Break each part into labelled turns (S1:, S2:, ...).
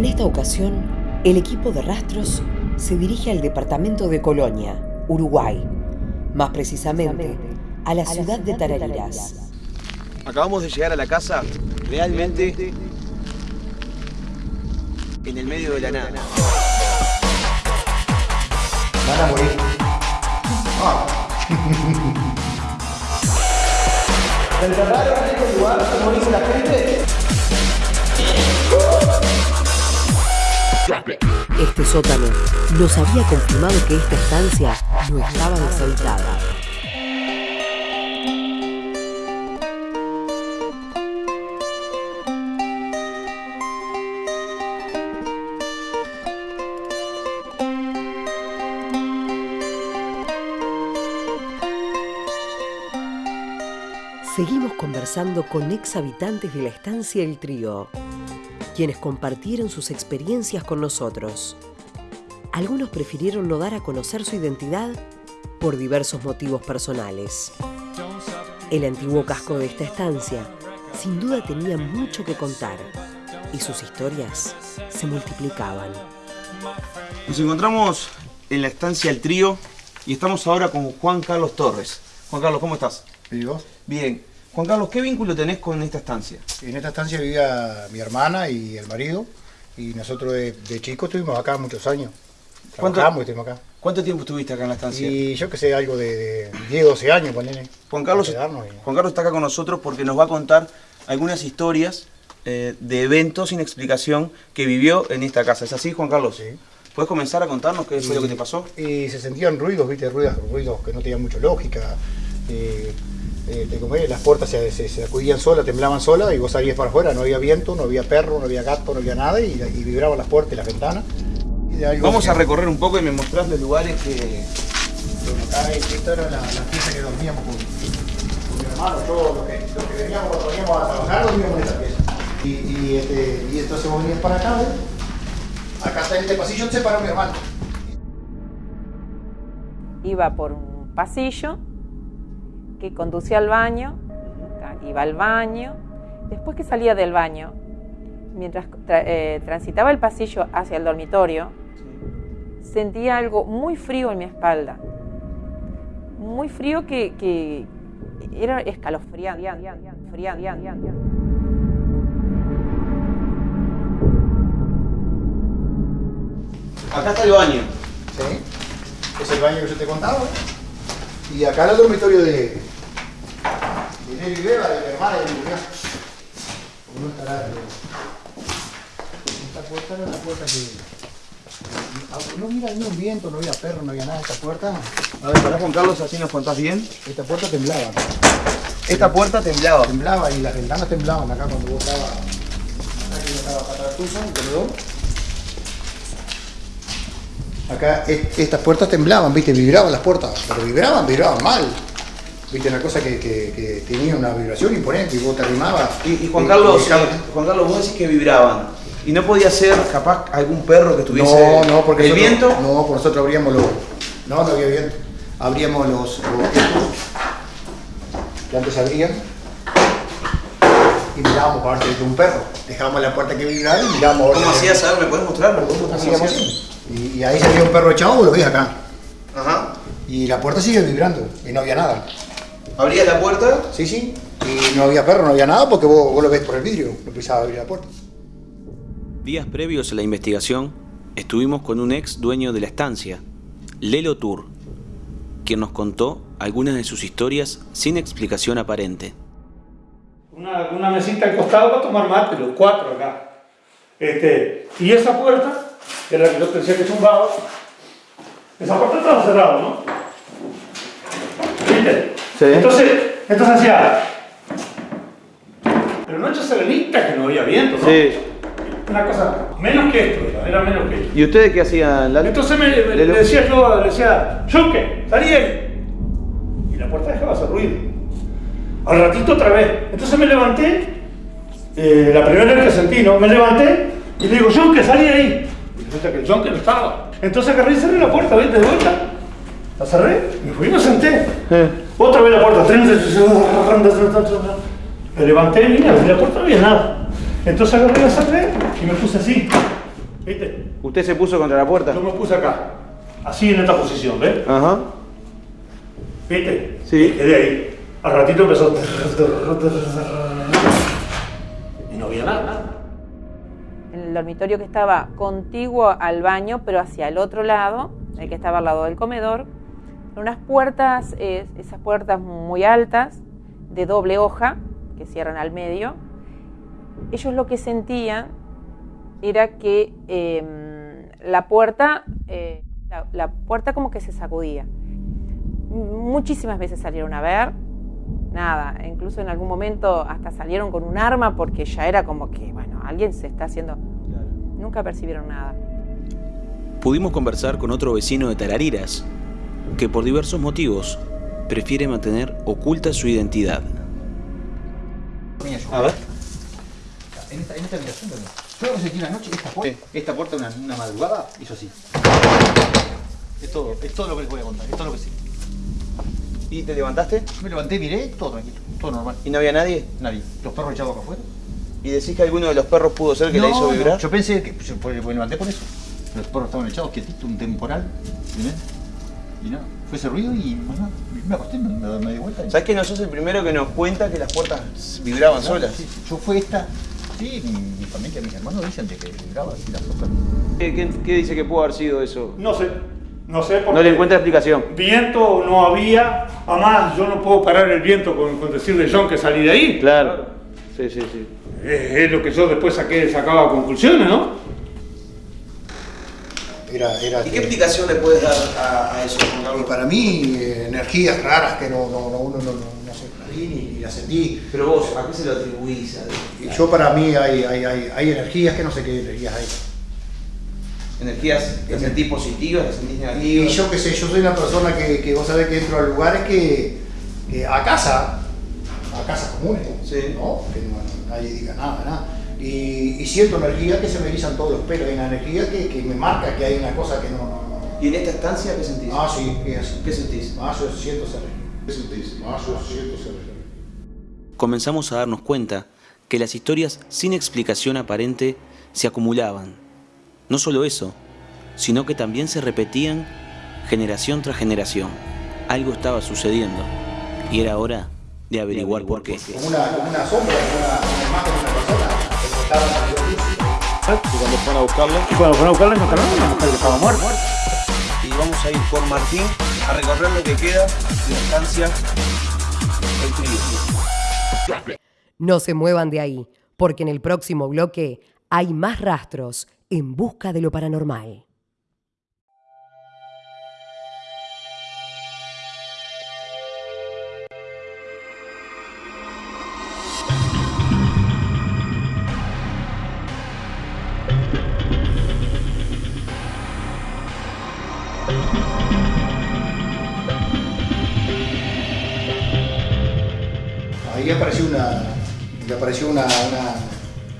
S1: En
S2: esta ocasión, el equipo de rastros se dirige al departamento de Colonia, Uruguay, más precisamente a la ciudad de Tarariras.
S3: Acabamos de llegar a la casa realmente en el medio de la nada.
S1: Van a morir. Ah. ¿Se encerraron en este lugar? ¿Cómo dice la gente?
S2: Este sótano nos había confirmado que esta estancia no estaba deshabitada. Seguimos conversando con ex habitantes de la estancia El Trío, quienes compartieron sus experiencias con nosotros. Algunos prefirieron no dar a conocer su identidad por diversos motivos personales. El antiguo casco de esta estancia sin duda tenía mucho que contar y sus historias se multiplicaban.
S3: Nos encontramos en la estancia El Trío y estamos ahora con Juan Carlos Torres. Juan Carlos, ¿cómo estás?
S4: ¿Y vos?
S3: Bien. Juan Carlos, ¿qué vínculo tenés con esta estancia?
S4: En esta estancia vivía mi hermana y el marido, y nosotros de, de chicos estuvimos acá muchos años.
S3: ¿Cuánto-
S4: Trabajamos acá.
S3: ¿Cuánto tiempo estuviste acá en la estancia?
S4: Y yo que sé, algo de, de 10, 12 años, ponele.
S3: Juan Carlos,
S4: y-
S3: Juan Carlos está acá con nosotros porque nos va a contar algunas historias eh, de eventos sin explicación que vivió en esta casa. ¿Es así, Juan Carlos?
S4: Sí.
S3: ¿Puedes comenzar a contarnos qué fue lo que te pasó?
S4: Y se sentían ruidos, viste, ruidos, ruidos que no tenían mucha lógica. Eh, eh, te comés, las puertas se, se, se sacudían solas, temblaban solas y vos salías para afuera, no había viento, no había perro, no había gato, no había nada y, y vibraban las puertas y las ventanas. Y de algo
S3: Vamos
S4: que-
S3: a recorrer un poco y me mostrás los lugares que...
S4: Bueno, acá esta era la, la pieza que dormíamos con, con mi hermano, todos los que, veníamos cuando veníamos a trabajar dormíamos en esta pieza. Y, y, este, y entonces vos venías para acá, ¿ves? Acá está este pasillo, se paró mi hermano.
S5: iba por un pasillo que conducía al baño, iba al baño, después que salía del baño, mientras tra- eh, transitaba el pasillo hacia el dormitorio, sentía algo muy frío en mi espalda, muy frío que, que era escalofriante.
S3: Acá está el baño.
S4: ¿Sí? Es el baño que yo te contaba. ¿eh? Y acá era el dormitorio de, de Nelly Beba, de mi hermana y de mi cuñada. ¿Cómo no estará? Esta puerta era la puerta que... No mira, no había viento, no había perro, no había nada. Esta puerta,
S3: A ver, pará Juan Carlos, así nos contás bien.
S4: esta puerta temblaba.
S3: Esta puerta temblaba.
S4: Temblaba y las ventanas temblaban acá cuando vos estabas... Acá que yo estaba acá atrás tuyo, en el comedor. Acá es- estas puertas temblaban, viste, vibraban las puertas, pero vibraban, vibraban mal. Viste, una cosa que, que- que tenía una vibración imponente y vos te arrimabas.
S3: Y, y Juan
S4: y-
S3: Carlos,
S4: y-
S3: eh, Juan Carlos, vos decís que vibraban. Y no podía ser capaz algún perro que estuviese.
S4: No, no, porque
S3: ¿El
S4: nosotros-
S3: viento?
S4: No, porque nosotros abríamos los. No, no había viento. Abríamos los. los que antes abrían. Y mirábamos para ver si un perro. Dejábamos la puerta que vibrara y mirábamos.
S3: ¿Cómo hacías? A ver, ¿me podés mostrar? ¿Cómo
S4: Hacíamos
S3: hacías?
S4: así. Y, y ahí salía un perro echado, lo ves acá.
S3: Ajá.
S4: Y la puerta sigue vibrando y no había nada.
S3: Abrías la puerta.
S4: Sí, sí. Y no había perro, no había nada porque vos, vos lo ves por el vidrio, no pisaba abrir la puerta.
S6: Días previos a la investigación, estuvimos con un ex dueño de la estancia, Lelo Tour, quien nos contó algunas de sus historias sin explicación aparente.
S7: Una, una mesita al costado para tomar mate, los cuatro acá. Este, y esa puerta, que era la que yo decía que zumbaba, esa puerta estaba cerrada, ¿no? ¿Viste?
S3: Sí.
S7: Entonces, entonces hacía. Pero no echa serenita que no había viento, ¿no? Una cosa, menos que esto, era, era menos que esto.
S3: ¿Y ustedes qué hacían, Lalo?
S7: Entonces me, me- le decía yo, le decía, Yunque, salí de ahí. Y la puerta dejaba hacer ruido. Al ratito otra vez. Entonces me levanté, eh, la primera vez que sentí, ¿no? Me levanté y le digo, Yunque, salí de ahí. Y resulta que el Yunque no estaba. Entonces agarré y cerré la puerta, ¿viste? De vuelta. La cerré, me fui y me senté.
S3: Eh.
S7: Otra vez la puerta. Me levanté y vine, abrí la puerta, no había nada. Entonces agarré la cerré y me puse así. ¿Viste?
S3: ¿Usted se puso contra la puerta?
S7: Yo me puse acá, así en esta posición, ¿ves?
S3: Ajá.
S7: ¿Viste?
S3: Sí.
S7: Y quedé ahí. Al ratito empezó. Y no había nada, nada.
S5: En el dormitorio que estaba contiguo al baño, pero hacia el otro lado, el que estaba al lado del comedor, unas puertas, eh, esas puertas muy altas, de doble hoja, que cierran al medio. Ellos lo que sentían era que eh, la puerta, eh, la, la puerta como que se sacudía. Muchísimas veces salieron a ver, nada, incluso en algún momento hasta salieron con un arma porque ya era como que, bueno, alguien se está haciendo... Nunca percibieron nada.
S6: Pudimos conversar con otro vecino de Tarariras, que por diversos motivos prefiere mantener oculta su identidad.
S3: A ver.
S4: En esta, en esta habitación también. Yo lo que sentí una noche, esta puerta, esta puerta una, una madrugada hizo así. Es todo, es todo lo que les voy a contar, es todo lo que sé.
S3: ¿Y te levantaste?
S4: Me levanté, miré, todo tranquilo, todo normal.
S3: ¿Y no había nadie?
S4: Nadie. Los perros echados acá afuera.
S3: ¿Y decís que alguno de los perros pudo ser que la hizo
S4: No,
S3: vibrar?
S4: no, Yo pensé que por- me levanté por eso. Los perros estaban echados quietitos, un temporal. ¿entendés? Y nada, fue ese ruido y. Me acosté, me, me, me di vuelta. y-
S3: ¿Sabes que no sos el primero que nos cuenta que las puertas vibraban
S4: Claro,
S3: solas?
S4: sí, sí. Yo fue esta. Sí, mi, mi familia, mis hermanos dicen de que vibraba así las otras.
S3: ¿Qué, qué- qué dice que pudo haber sido eso?
S7: No sé, no sé porque
S3: No le encuentra explicación.
S7: viento no había. Además, yo no puedo parar el viento con, con decirle John que salí de ahí.
S3: Claro. Sí, sí, sí.
S7: Es, es lo que yo después saqué, sacaba conclusiones, ¿no?
S4: Era, era
S3: ¿Y qué explicación le puedes dar a, a eso,
S4: Y para mí, eh, energías raras que no, no, no, uno no, no, vi ni, ni las sentí.
S3: Pero vos, ¿a qué se lo atribuís?
S4: Y yo para mí hay, hay, hay, hay energías que no sé qué energías hay.
S3: ¿Energías las sentís positivas, las sentís
S4: Y
S3: negativas?
S4: yo qué sé, yo soy una persona que, que vos sabés que entro a lugares que, que a casa, a casas comunes,
S3: Sí.
S4: ¿no? Que no, nadie diga nada, nada. Y, y siento energías que se me erizan todos los pelos, hay una energía que, que me marca que hay una cosa que no... no, no.
S3: ¿Y en esta estancia qué sentís?
S4: Ah, sí.
S3: ¿Qué sentís?
S4: Ah, yo siento esa energía. ¿Qué sentís? Ah, yo siento esa energía.
S6: Comenzamos a darnos cuenta que las historias sin explicación aparente se acumulaban. No solo eso, sino que también se repetían generación tras generación. Algo estaba sucediendo y era hora de averiguar por qué.
S4: Como una, como una sombra, como una
S7: Y cuando fueron a buscarla. Y cuando fueron a buscarla encontraron a una mujer que estaba muerta.
S3: Y vamos a ir con Martín a recorrer lo que queda de la estancia El Trío.
S2: No se muevan de ahí, porque en el próximo bloque hay más rastros en busca de lo paranormal.
S4: Apareció una, le apareció una, una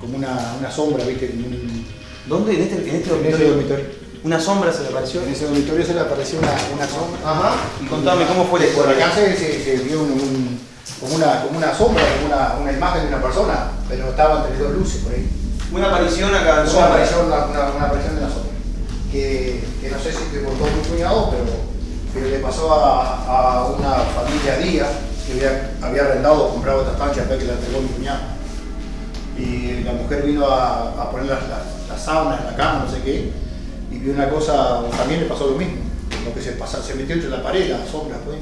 S4: como una, una sombra, ¿viste? En, un-
S3: ¿Dónde? ¿En este, en este
S4: en ese
S3: dormitorio? Una sombra se le apareció.
S4: En ese dormitorio se le apareció una, una sombra.
S3: Ajá. Y contame cómo fue la
S4: Por acá se, se, se vio un- un- como, una, como una sombra, como una, una imagen de una persona, pero estaba entre dos luces por ahí.
S3: Una aparición acá en
S4: Una aparición, una, una- una aparición de la sombra. Que, que no sé si te contó mi cuñado, pero, pero le pasó a, a una familia Díaz que había, había arrendado o comprado esta estancia que la entregó mi cuñado. Y la mujer vino a, a poner las, las, las sábanas en la cama, no sé qué, y vio una cosa, también le pasó lo mismo. Lo que se, pasa, se metió entre la pared, la sombra, pues.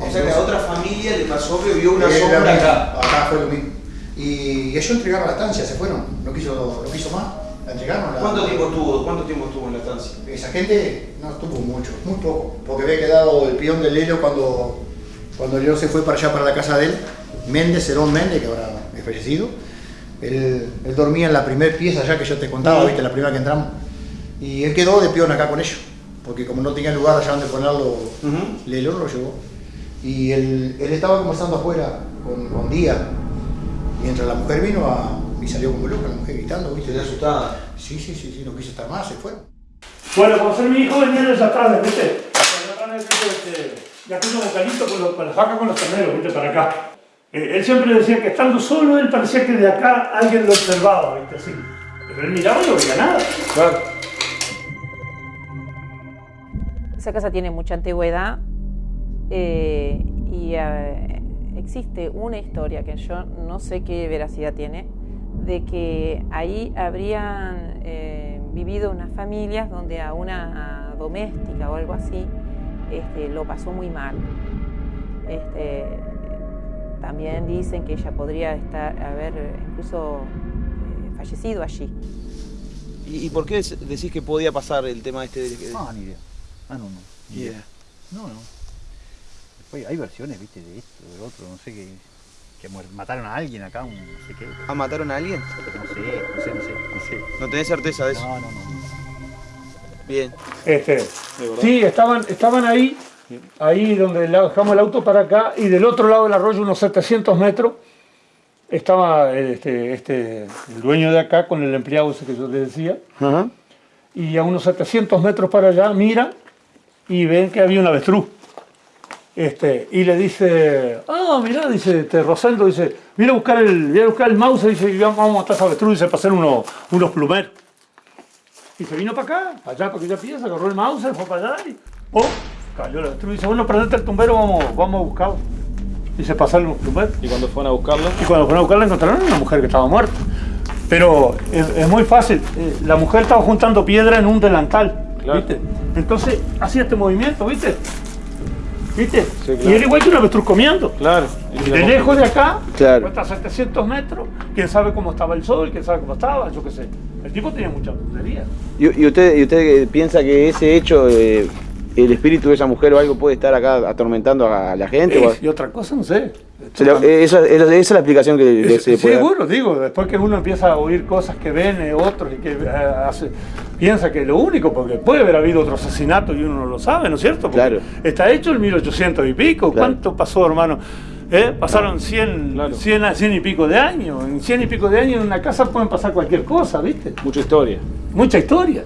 S3: O sea que a otra familia le pasó que vio una sombra
S4: misma,
S3: acá.
S4: acá fue lo mismo. Y ellos entregaron la estancia, se fueron, no quiso, no quiso más, la entregaron. la-
S3: ¿Cuánto tiempo estuvo? ¿Cuánto tiempo estuvo en la estancia?
S4: Esa gente no estuvo mucho, muy poco, porque había quedado el peón del Lelo cuando, cuando Lelo se fue para allá, para la casa de él, Méndez, Cerón Méndez, que ahora es fallecido, Él, él dormía en la primera pieza ya que yo te contaba, viste, la primera que entramos. Y él quedó de peón acá con ellos, porque como no tenía lugar allá donde ponerlo, Lelo lo llevó. Y él, él estaba conversando afuera con, con Díaz, mientras la mujer vino a, y salió como loca, la mujer gritando, viste.
S3: asustada?
S4: Sí, sí, sí, sí, no quiso estar más, se fueron.
S7: Bueno, cuando ser mi hijo venía desde atrás, ¿viste? Desde atrás, este, ya tengo vocalito con, los- con las vacas con los terneros, ¿viste? Para acá. Eh, él siempre decía que estando solo, él parecía que de acá alguien lo observaba, ¿viste? Así. Pero él miraba y no veía nada.
S3: Claro.
S5: Esa casa tiene mucha antigüedad eh, y eh, existe una historia que yo no sé qué veracidad tiene, de que ahí habrían eh, vivido unas familias donde a una doméstica o algo así este, lo pasó muy mal. Este, también dicen que ella podría estar, haber incluso eh, fallecido allí.
S3: ¿Y, y por qué decís que podía pasar el tema este de que...
S8: No, ni idea. Ah, no, no. ni idea.
S3: Yeah.
S8: No, no. Después hay versiones, viste, de esto, de otro, no sé qué. Que mataron a alguien acá, un no sé qué.
S3: ¿Ah, mataron a alguien?
S8: No sé, no sé, no sé, no sé.
S3: No tenés certeza de eso.
S8: No, no, no.
S3: Bien.
S7: Este, sí, estaban, estaban ahí, ahí donde dejamos el auto para acá, y del otro lado del arroyo, unos 700 metros, estaba este, este, el dueño de acá con el empleado ese que yo les decía,
S3: Ajá.
S7: y a unos 700 metros para allá mira y ven que había un avestruz. Este, y le dice, ah, mirá, dice este, Rosendo, dice, mira a buscar el, voy a buscar el mouse, dice, y vamos a matar ese avestruz, dice, para hacer unos, unos plumeros. Y se vino para acá, para allá, para aquella pieza, agarró el mouse, fue para allá y ¡pum! cayó el avestruz. Dice, bueno, prendete el tumbero, vamos, vamos a buscarlo. Y se pasaron los plumeros.
S6: Y cuando fueron a buscarlo,
S7: Y cuando fueron a buscarla encontraron una mujer que estaba muerta. Pero es, es muy fácil. eh, La mujer estaba juntando piedra en un delantal.
S6: Claro.
S7: ¿Viste? Entonces hacía este movimiento, ¿viste? ¿Viste?
S6: Sí, claro.
S7: Y era igual que un avestruz comiendo.
S6: claro. y
S7: De lejos de acá,
S3: Claro.
S7: hasta 700 metros, quién sabe cómo estaba el sol, quién sabe cómo estaba, yo qué sé. El tipo tenía mucha puntería.
S3: ¿Y, y usted, y usted piensa que ese hecho, eh, el espíritu de esa mujer o algo puede estar acá atormentando a la gente? o a-
S7: Y otra cosa, no sé.
S3: La- eh, esa, esa- esa es la explicación que, que
S7: Es-
S3: se puede dar.
S7: seguro, digo, después que uno empieza a oír cosas que ven eh, otros y que eh, hace- piensa que es lo único, porque puede haber habido otro asesinato y uno no lo sabe, ¿no es cierto? Porque
S3: Claro.
S7: Está hecho en 1800 y pico,
S3: Claro.
S7: ¿cuánto pasó, hermano? ¿Eh? Pasaron 100,
S6: Claro.
S7: 100, a 100 y pico de años. En 100 y pico de años en una casa pueden pasar cualquier cosa, ¿viste?
S6: Mucha historia.
S7: Mucha historia.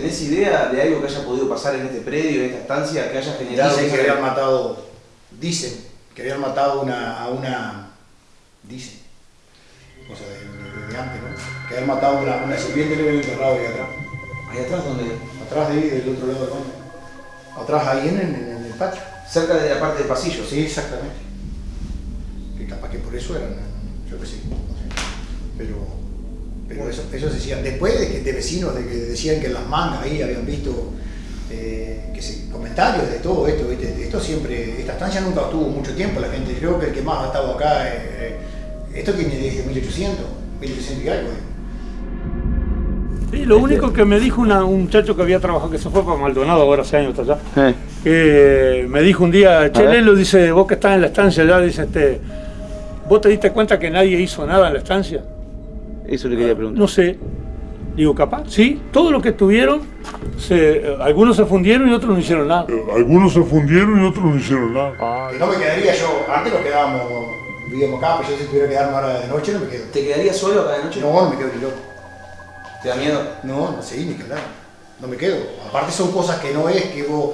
S3: ¿Tenés idea de algo que haya podido pasar en este predio, en esta estancia, que haya generado...
S4: Dicen que habían matado, dicen que habían matado una, a una, dicen, o sea, de, antes, ¿no? Que habían matado a una, una sirviente y le habían enterrado ahí atrás.
S3: Ahí atrás, donde
S4: Atrás de ahí, del otro lado del baño. Atrás ahí en, en- en el patio.
S3: Cerca de la parte del pasillo.
S4: Sí, exactamente. Que capaz que por eso eran, yo no sé. Pero, pero eso, eso se decían. Después de, que, de vecinos de que decían que en las mangas ahí habían visto eh, que se, comentarios de todo esto, ¿viste? Esto siempre, esta estancia nunca estuvo mucho tiempo, la gente, creo que el que más ha estado acá, eh, eh, esto tiene desde 1800, 1800 y algo. eh.
S7: Sí, lo único que me dijo una- un muchacho que había trabajado, que se fue para Maldonado ahora hace años hasta allá,
S3: Eh,
S7: que me dijo un día, che. Lelo, dice, vos que estás en la estancia allá, dice, este, ¿vos te diste cuenta que nadie hizo nada en la estancia?
S3: Eso le quería preguntar.
S7: No sé. Digo, capaz, sí, todo lo que estuvieron, se, eh, algunos se fundieron y otros no hicieron nada.
S9: Algunos se fundieron y otros no hicieron nada.
S4: Que no me quedaría yo, antes nos quedábamos, vivíamos acá, pero yo si tuviera que quedarme ahora de noche no me quedo.
S3: ¿Te quedarías solo acá de noche?
S4: No, no me quedo ni loco.
S3: ¿Te da miedo?
S4: No, no sé, ni que hablar. No me quedo. Aparte son cosas que no es que vos,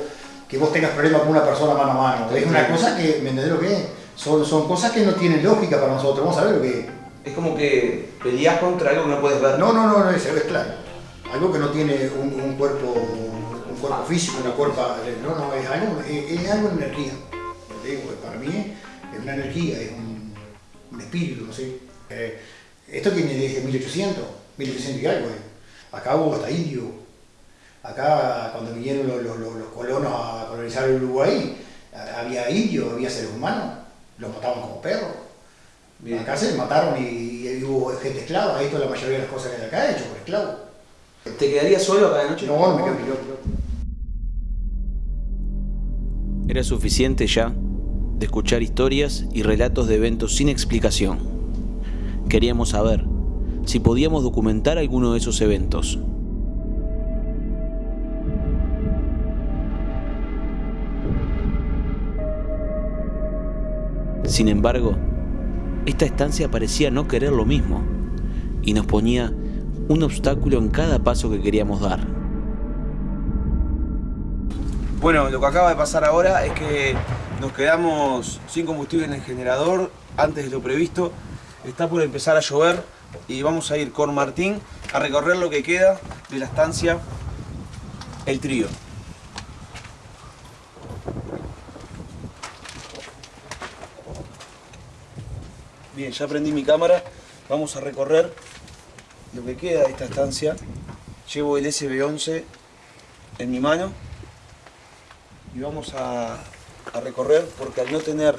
S4: que vos tengas problemas con una persona mano a mano. Es una cosa que, ¿me entendés lo que es? Son, son cosas que no tienen lógica para nosotros. Vamos a ver lo que es.
S3: Como que peleas contra algo que no puedes ver.
S4: No, no, no, no es, es claro. Algo que no tiene un, cuerpo un cuerpo físico, una cuerpo. No, no, es algo, es, algo de energía. Digo, para mí es una energía, es un, espíritu, no sé. Eh, esto tiene desde 1800, 1800 y algo. eh. Acá hubo hasta indio. Acá, cuando vinieron los, los- colonos a colonizar el Uruguay, había indios, había seres humanos. Los mataban como perros.
S3: Bien.
S4: Acá se mataron y, y hubo gente esclava. Esto es la mayoría de las cosas que hay acá hecho por esclavos.
S3: ¿Te quedarías solo acá de noche?
S4: No, no me quedo loco.
S6: Era suficiente ya de escuchar historias y relatos de eventos sin explicación. Queríamos saber si podíamos documentar alguno de esos eventos. Sin embargo, esta estancia parecía no querer lo mismo y nos ponía un obstáculo en cada paso que queríamos dar.
S3: Bueno, lo que acaba de pasar ahora es que nos quedamos sin combustible en el generador antes de lo previsto. Está por empezar a llover y vamos a ir con Martín a recorrer lo que queda de la estancia El Trío. Bien, ya prendí mi cámara. Vamos a recorrer lo que queda de esta estancia. Llevo el SB11 en mi mano y vamos a, a recorrer porque al no tener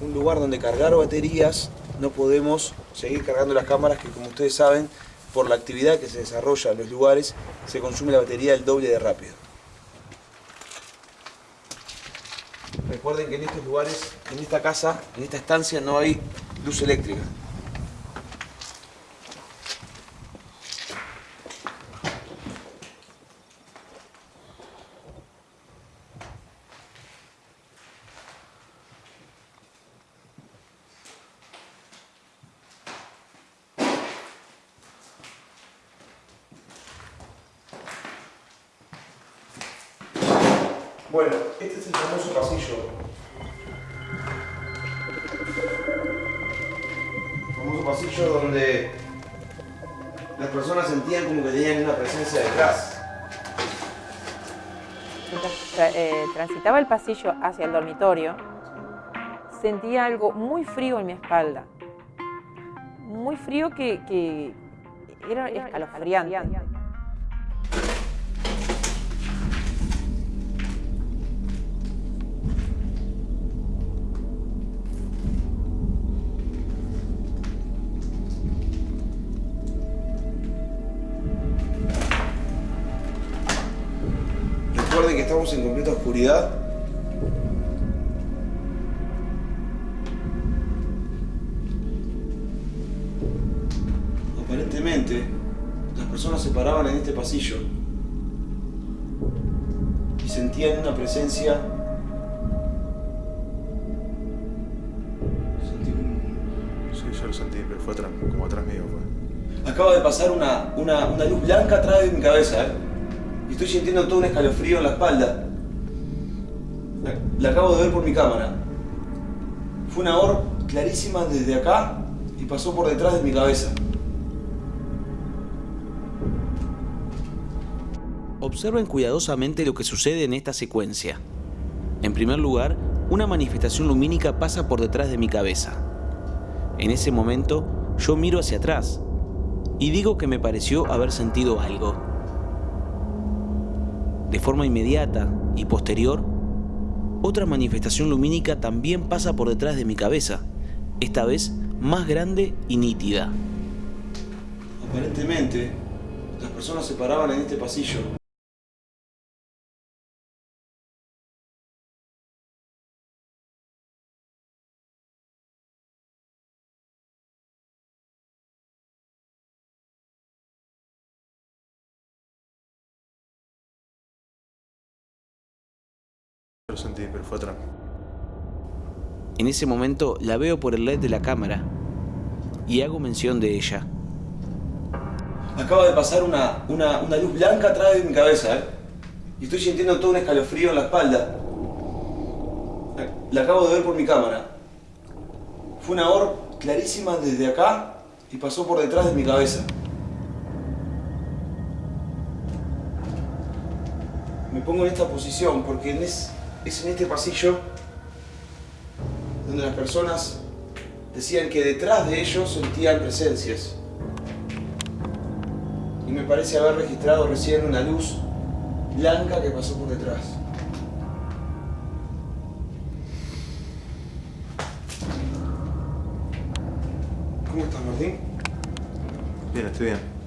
S3: un lugar donde cargar baterías no podemos seguir cargando las cámaras que como ustedes saben por la actividad que se desarrolla en los lugares se consume la batería el doble de rápido. Recuerden que en estos lugares, en esta casa, en esta estancia no hay luz eléctrica. El pasillo
S5: hacia el dormitorio, sentía algo muy frío en mi espalda. Muy frío que, que era escalofriante.
S3: Recuerden que estamos en completa oscuridad. Presencia. Sentí un-
S10: Sí, yo lo sentí, pero fue atrás, como atrás mío fue.
S3: Acaba de pasar una, una, una luz blanca atrás de mi cabeza, ¿eh? Y estoy sintiendo todo un escalofrío en la espalda. La, la acabo de ver por mi cámara. Fue una or clarísima desde acá y pasó por detrás de mi cabeza.
S6: Observen cuidadosamente lo que sucede en esta secuencia. En primer lugar, una manifestación lumínica pasa por detrás de mi cabeza. En ese momento, yo miro hacia atrás y digo que me pareció haber sentido algo. De forma inmediata y posterior, otra manifestación lumínica también pasa por detrás de mi cabeza, esta vez más grande y nítida.
S3: Aparentemente, las personas se paraban en este pasillo.
S10: Sentí, pero fue atrás.
S6: En ese momento la veo por el LED de la cámara y hago mención de ella.
S3: Acaba de pasar una, una, una luz blanca atrás de mi cabeza, ¿eh? Y estoy sintiendo todo un escalofrío en la espalda. La, la acabo de ver por mi cámara. Fue una or clarísima desde acá y pasó por detrás de mi cabeza. Me pongo en esta posición porque en es, es en este pasillo donde las personas decían que detrás de ellos sentían presencias y me parece haber registrado recién una luz blanca que pasó por detrás. ¿Cómo estás, Martín?
S10: Bien, estoy bien.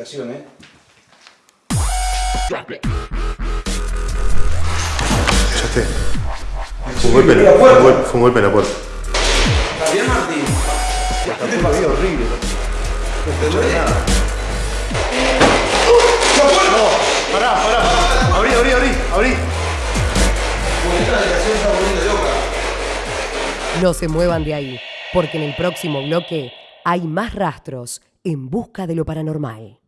S3: ¿Eh?
S10: esté. Fue un golpe, en la, fue un gol- fue un golpe en la puerta.
S3: ¿Está bien, Martín?
S8: Había horrible. Pará, pará. Abrí, abrí, abrí, abrí.
S2: No se muevan de ahí, porque en el próximo bloque hay más rastros en busca de lo paranormal.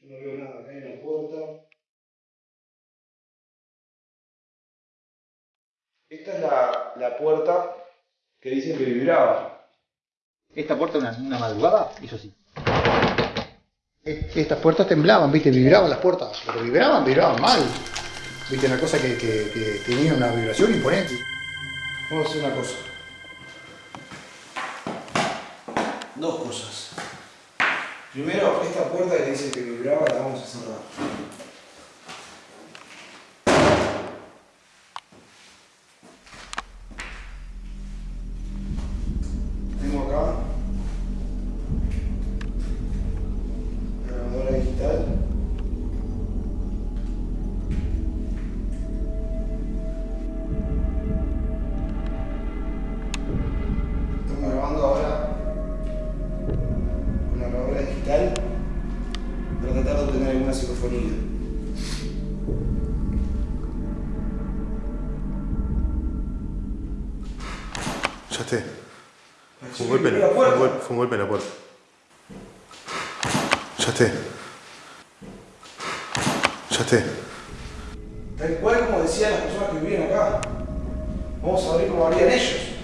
S3: Yo no veo nada acá en la puerta. Esta es la, puerta que dicen que vibraba.
S8: Esta puerta una, una madrugada hizo así. Estas puertas temblaban, viste, vibraban las puertas. Pero vibraban, vibraban mal. Viste, una cosa que, que- que tenía una vibración imponente.
S3: Vamos a hacer una cosa. Dos cosas. Primero, esta puerta que dice que vibraba la vamos a cerrar. Acá. Vamos a ver cómo harían ellos.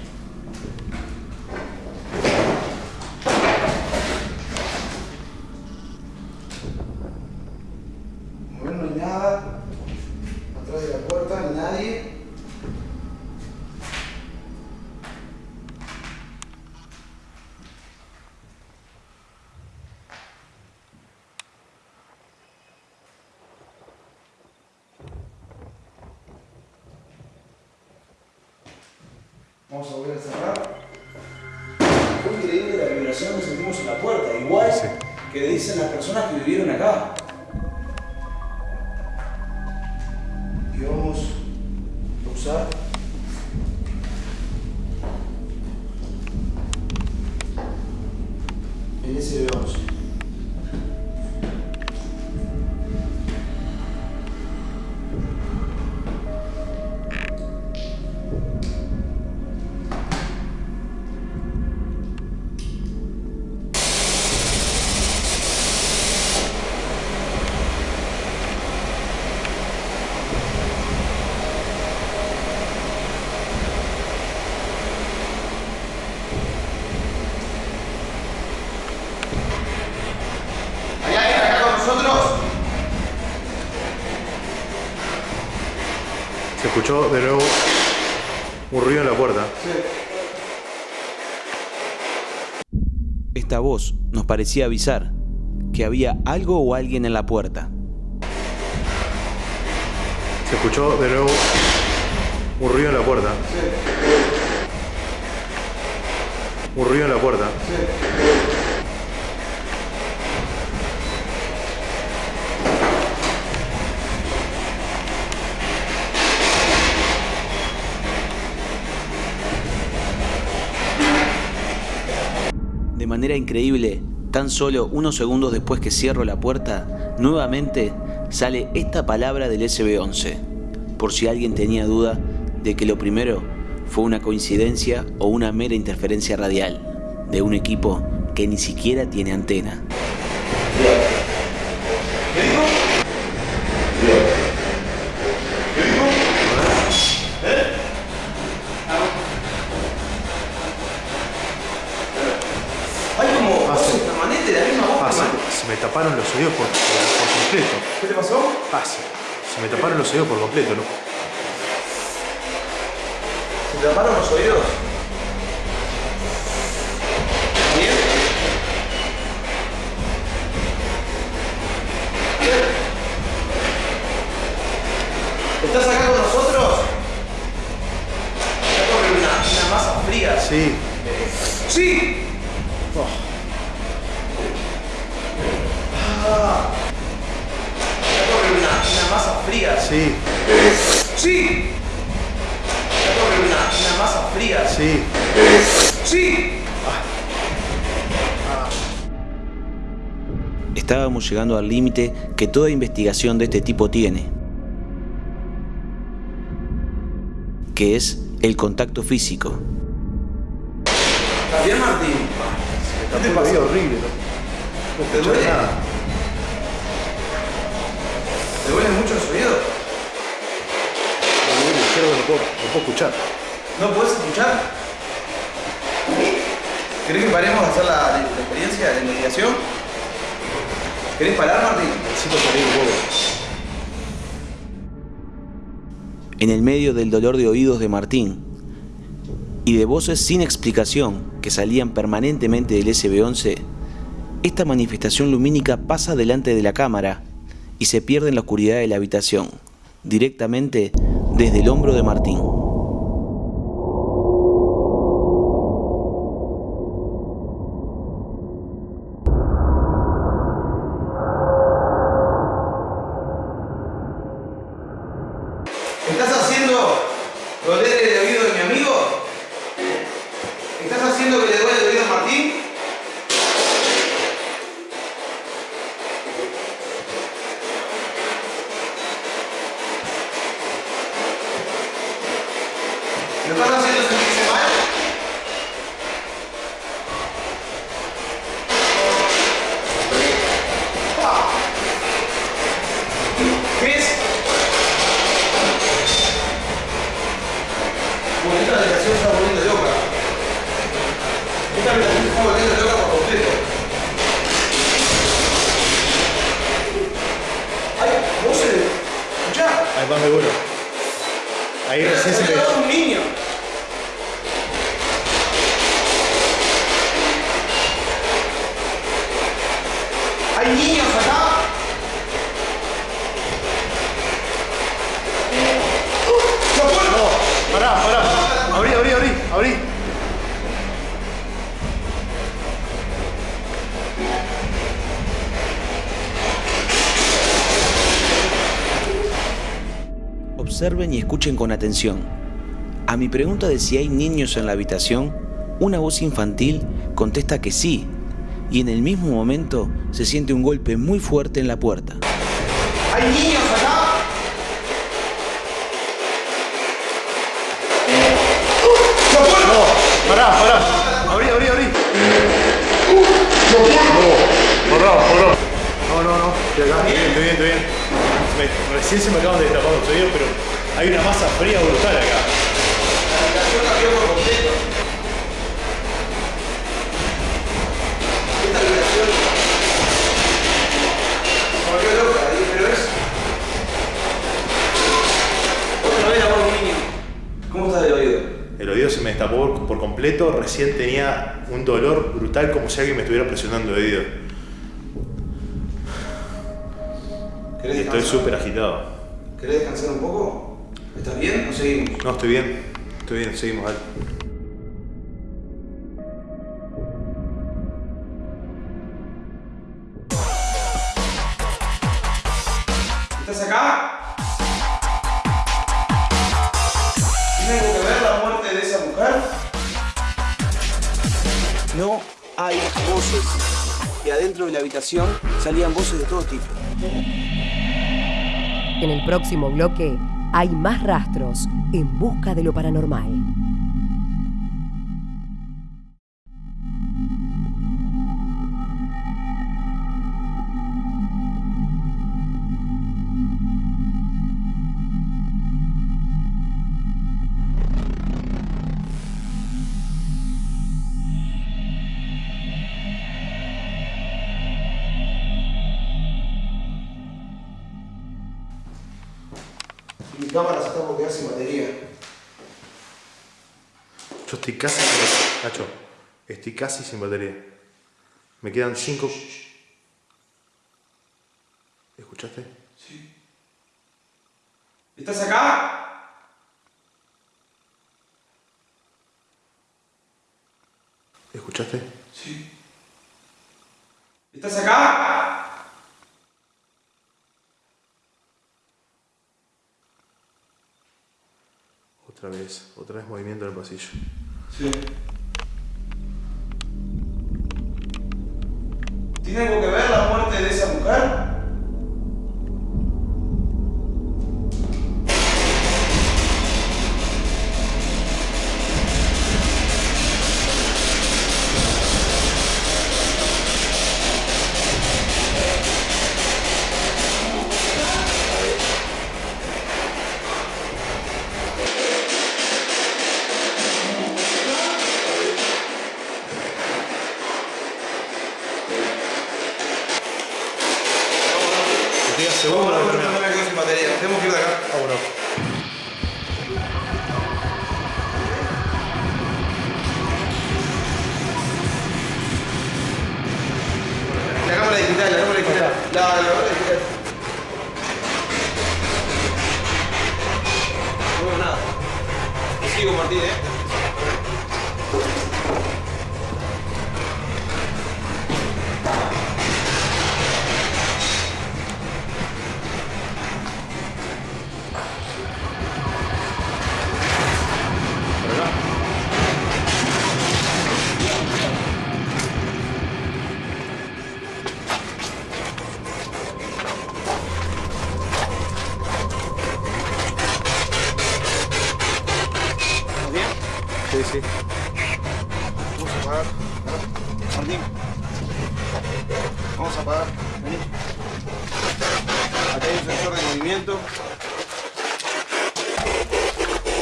S10: Escuchó de nuevo un ruido en la puerta.
S6: Esta voz nos parecía avisar que había algo o alguien en la puerta.
S10: Se escuchó de nuevo un ruido en la puerta. Un ruido en la puerta.
S6: Manera increíble, tan solo unos segundos después que cierro la puerta, nuevamente sale esta palabra del SB11, por si alguien tenía duda de que lo primero fue una coincidencia o una mera interferencia radial de un equipo que ni siquiera tiene antena.
S3: Hay como
S10: Ah,
S3: voces
S10: sí.
S3: permanentes de la misma voz.
S10: Ah, se,
S3: permanente.
S10: se me taparon los oídos por, por, por completo.
S3: ¿Qué te pasó?
S10: Ah, se, se por completo, ¿no?
S3: ¿Se te taparon los oídos? ¿Bien? fría.
S10: Sí.
S3: ¡Sí! Ah. Acá corre una, una masa fría.
S10: Sí.
S3: ¡Sí! Acá corre una, una masa fría.
S10: Sí.
S3: ¡Sí!
S6: Al límite que toda investigación de este tipo tiene, que es el contacto físico.
S3: ¿Estás bien, Martín?
S10: ¿Qué te pasa? horrible. No
S3: ¿Te duele?
S10: nada.
S3: ¿Te duelen mucho los oídos?
S10: El izquierdo no puedo, no puedo escuchar.
S3: ¿No puedes escuchar? ¿Querés que paremos a hacer la, la experiencia de investigación? ¿Querés parar, Martín?
S10: Necesito salir un poco.
S6: En el medio del dolor de oídos de Martín y de voces sin explicación que salían permanentemente del SB11, esta manifestación lumínica pasa delante de la cámara y se pierde en la oscuridad de la habitación, directamente desde el hombro de Martín.
S3: ¿Estás haciendo doler el oído de mi amigo? ¿Estás haciendo que le duele el oído a Martín? ¿Lo estás haciendo sentirse mal? Ah. ¿Qué es? Bueno, esta habitación se está volviendo loca. Esta habitación se está volviendo loca por completo. ¡Ay! ¡Voces! ¡Escuchá!
S10: Ahí va, me vuelo. Ahí recién se
S3: ¡Se
S10: me.
S3: ha un niño! ¿Hay niños acá? ¡La puerta!
S10: Pará, pará. Abrí, abrí, abrí, abrí.
S6: Observen y escuchen con atención. A mi pregunta de si hay niños en la habitación, una voz infantil contesta que sí, y en el mismo momento se siente un golpe muy fuerte en la puerta.
S3: ¿Hay niños acá? ¡La puerta!
S10: Pará, pará. Abrí, abrí, abrí. No, pará, pará. No, no, no. Estoy acá. Estoy bien, estoy bien, estoy bien. Me- recién se me acaban de destapar los oídos, pero hay una masa fría brutal acá.
S3: La habitación cambió por completo. Esta habitación volvió loca, pero es... Otra vez la niño. ¿Cómo está el oído?
S10: El oído se me destapó por, por completo. Recién tenía un dolor brutal como si alguien me estuviera presionando el oído. Y
S3: ¿Querés
S10: estoy súper agitado.
S3: ¿Querés descansar un poco? ¿Estás bien o seguimos?
S10: No, estoy bien. Estoy bien, seguimos, dale.
S3: ¿Estás acá? ¿Tiene algo que ver la muerte de esa mujer? No hay voces. Y adentro de la habitación salían voces de todo tipo.
S2: En el próximo bloque hay más rastros en busca de lo paranormal.
S10: Casi sin batería. Me quedan cinco. ¿Escuchaste?
S3: ¿Estás acá?
S10: ¿Escuchaste?
S3: Sí. ¿Estás acá?
S10: Otra vez, otra vez movimiento en el pasillo.
S3: Sí. ¿Tiene algo que ver la muerte de esa mujer?
S10: Sí, sí.
S3: Vamos a apagar. Martín. Vamos a apagar. Vení. Acá hay un sensor de movimiento.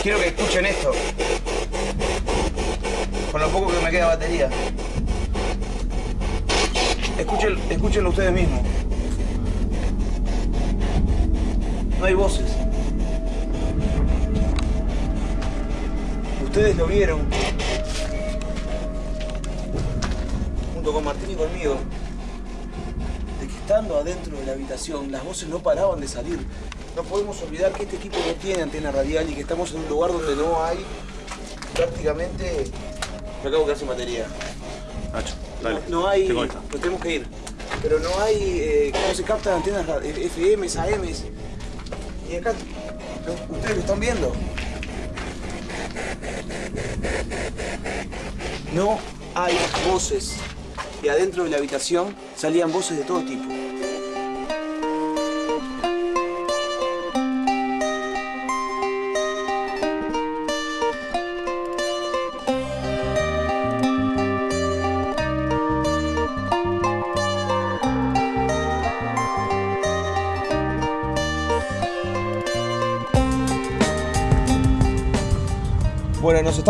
S3: Quiero que escuchen esto. Con lo poco que me queda batería. Escuchen, escúchenlo ustedes mismos. No hay voces. Ustedes lo vieron. Junto con Martín y conmigo. De que estando adentro de la habitación, las voces no paraban de salir. No podemos olvidar que este equipo no tiene antena radial y que estamos en un lugar donde no hay prácticamente. Me acabo de quedar sin batería.
S10: Nacho, dale.
S3: No, no hay.
S10: Te.
S3: Nos tenemos que ir. Pero no hay. Eh, ¿Cómo se captan antenas FMs, AMs? Y acá. Ustedes lo están viendo. No hay voces. Y adentro de la habitación salían voces de todo tipo.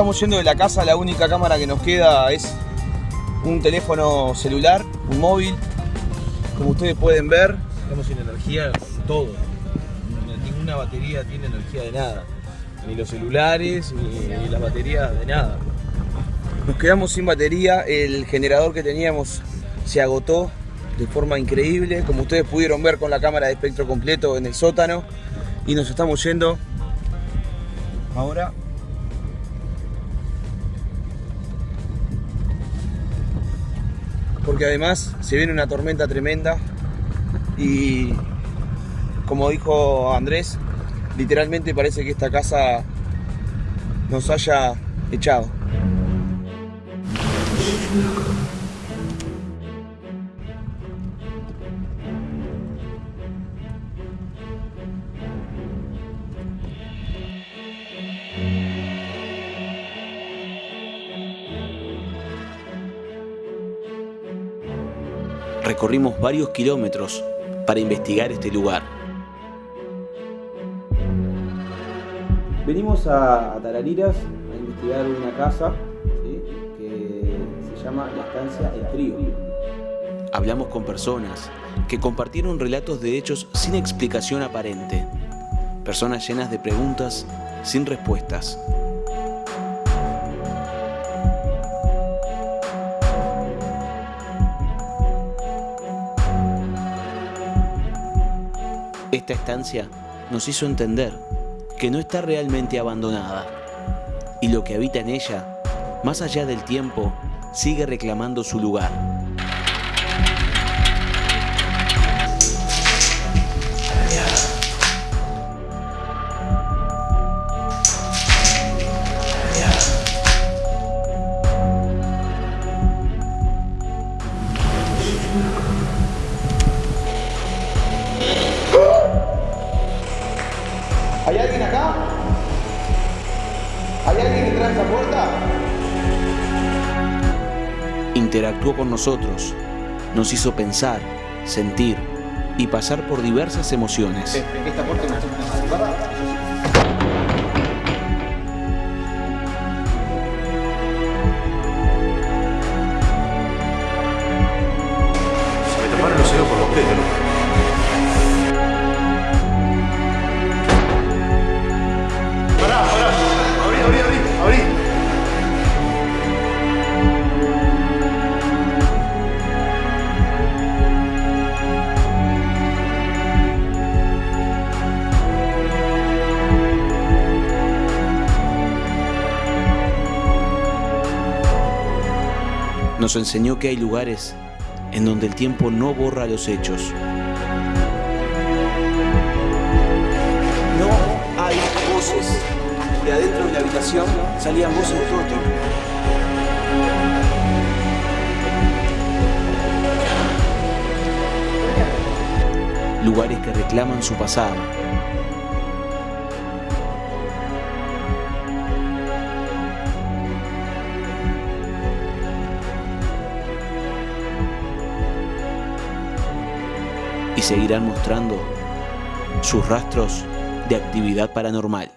S3: Estamos yendo de la casa, la única cámara que nos queda es un teléfono celular, un móvil. Como ustedes pueden ver,
S11: Estamos sin energía con todo. Ninguna batería tiene energía de nada. Ni los celulares, ni las baterías de nada.
S3: nos quedamos sin batería, el generador que teníamos se agotó de forma increíble, como ustedes pudieron ver con la cámara de espectro completo en el sótano. Y nos estamos yendo ahora porque además se viene una tormenta tremenda y como dijo Andrés, literalmente parece que esta casa nos haya echado.
S6: Recorrimos varios kilómetros para investigar este lugar.
S12: Venimos a, a Tarariras a investigar una casa ¿sí? que se llama la estancia El Trío.
S6: Hablamos con personas que compartieron relatos de hechos sin explicación aparente. Personas llenas de preguntas sin respuestas. Esta estancia nos hizo entender que no está realmente abandonada y lo que habita en ella, más allá del tiempo, sigue reclamando su lugar. Interactuó con nosotros, nos hizo pensar, sentir y pasar por diversas emociones.
S1: Esta
S6: Nos enseñó que hay lugares en donde el tiempo no borra los hechos.
S3: No hay voces. De adentro de la habitación salían voces de todo tipo.
S6: Lugares que reclaman su pasado. Seguirán mostrando sus rastros de actividad paranormal.